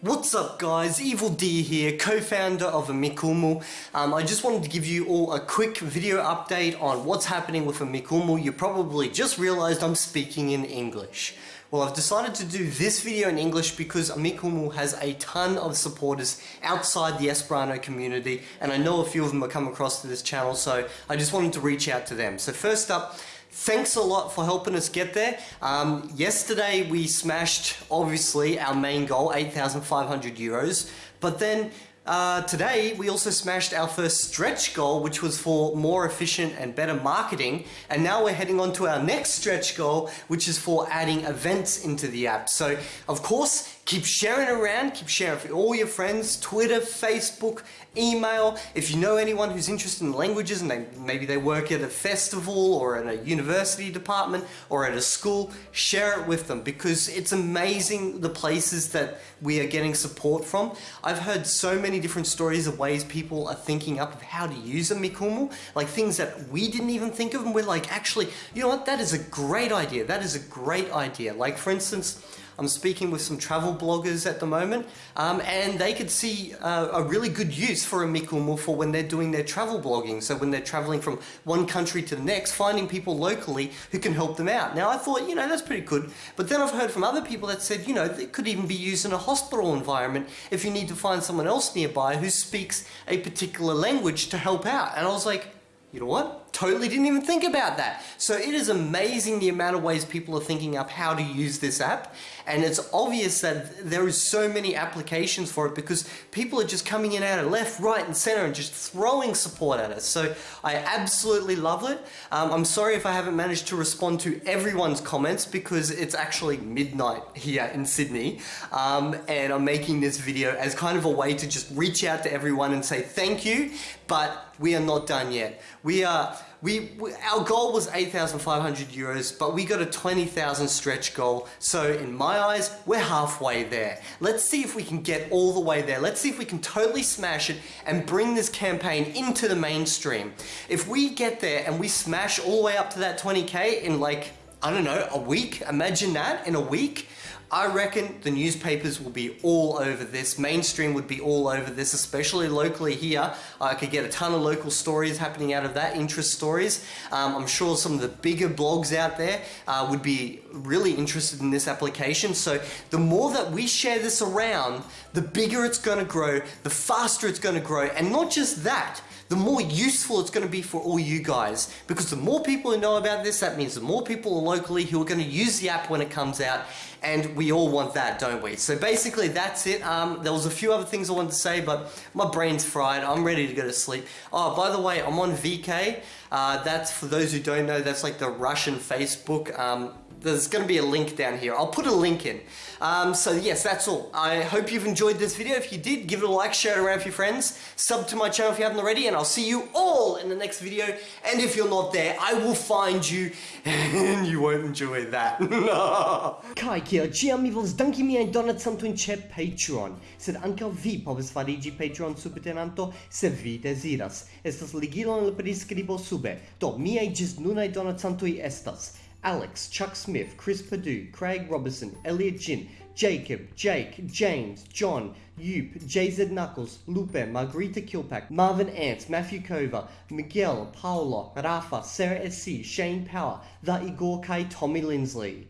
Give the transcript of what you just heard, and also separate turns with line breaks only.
What's up guys, Evil D here, co-founder of Amikumu. Um, I just wanted to give you all a quick video update on what's happening with Amikumu. You probably just realized I'm speaking in English. Well, I've decided to do this video in English because Amikumu has a ton of supporters outside the Esperanto community and I know a few of them have come across to this channel so I just wanted to reach out to them. So first up, Thanks a lot for helping us get there. Um, yesterday we smashed, obviously, our main goal, 8,500 euros. But then uh, today, we also smashed our first stretch goal, which was for more efficient and better marketing. And now we're heading on to our next stretch goal, which is for adding events into the app. So, of course, Keep sharing around, keep sharing for all your friends, Twitter, Facebook, email. If you know anyone who's interested in languages and they, maybe they work at a festival or at a university department or at a school, share it with them because it's amazing the places that we are getting support from. I've heard so many different stories of ways people are thinking up of how to use Amikumu, like things that we didn't even think of and we're like, actually, you know what, that is a great idea. That is a great idea. Like for instance, I'm speaking with some travel bloggers at the moment, um, and they could see uh, a really good use for Amikumu for when they're doing their travel blogging. So when they're traveling from one country to the next, finding people locally who can help them out. Now I thought, you know, that's pretty good. But then I've heard from other people that said, you know, it could even be used in a hospital environment if you need to find someone else nearby who speaks a particular language to help out. And I was like, you know what? Totally didn't even think about that. So it is amazing the amount of ways people are thinking up how to use this app. And it's obvious that there is so many applications for it because people are just coming in out of left, right and center and just throwing support at us. So I absolutely love it. Um, I'm sorry if I haven't managed to respond to everyone's comments because it's actually midnight here in Sydney. Um, and I'm making this video as kind of a way to just reach out to everyone and say thank you, but we are not done yet. We are we, we, our goal was 8,500 euros, but we got a 20,000 stretch goal. So in my eyes, we're halfway there. Let's see if we can get all the way there. Let's see if we can totally smash it and bring this campaign into the mainstream. If we get there and we smash all the way up to that 20K in like, I don't know, a week, imagine that in a week, I reckon the newspapers will be all over this. Mainstream would be all over this, especially locally here. I could get a ton of local stories happening out of that, interest stories. Um, I'm sure some of the bigger blogs out there uh, would be really interested in this application. So the more that we share this around, the bigger it's going to grow, the faster it's going to grow. And not just that, the more useful it's going to be for all you guys. Because the more people who know about this, that means the more people locally who are going to use the app when it comes out. And we all want that, don't we? So basically that's it. Um, there was a few other things I wanted to say, but my brain's fried. I'm ready to go to sleep. Oh, by the way, I'm on VK. Uh, that's, for those who don't know, that's like the Russian Facebook. Um, there's going to be a link down here. I'll put a link in. Um, so yes, that's all. I hope you've enjoyed this video. If you did, give it a like, share it around with your friends, sub to my channel if you haven't already, and I'll see you all in the next video. And if you're not there, I will find you, and you won't enjoy that. Kai kia, ĉiam mi volas danki miajn donacantojn ĉe Patreon, sed ankaŭ vi povas fariĝi Patreon subtenanto se vi deziras. Estas ligilo en la priskribo sube. Do miaj ĝis nunaj donacantoj estas Alex, Chuck Smith, Chris Perdue, Craig Robertson, Elliot Jin, Jacob, Jake, James, John, Yup, JZ Knuckles, Lupe, Margarita Kilpack, Marvin Ants, Matthew Kova, Miguel, Paolo, Rafa, Sarah SC, Shane Power, The Igor Kai, Tommy Lindsley.